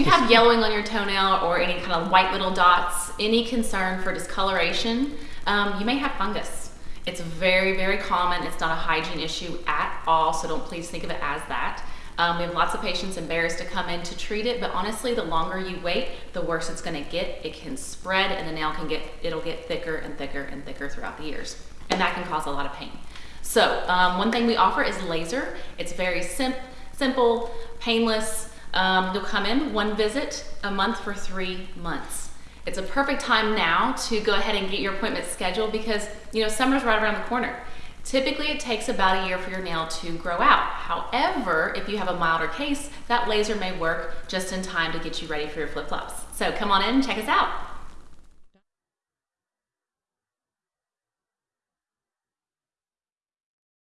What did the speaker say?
you have yellowing on your toenail or any kind of white little dots, any concern for discoloration, um, you may have fungus. It's very, very common. It's not a hygiene issue at all, so don't please think of it as that. Um, we have lots of patients embarrassed to come in to treat it, but honestly, the longer you wait, the worse it's gonna get. It can spread and the nail can get, it'll get thicker and thicker and thicker throughout the years. And that can cause a lot of pain. So um, one thing we offer is laser. It's very sim simple, painless. Um, you'll come in one visit a month for three months. It's a perfect time now to go ahead and get your appointment scheduled because you know summer's right around the corner. Typically, it takes about a year for your nail to grow out. However, if you have a milder case, that laser may work just in time to get you ready for your flip-flops. So come on in and check us out.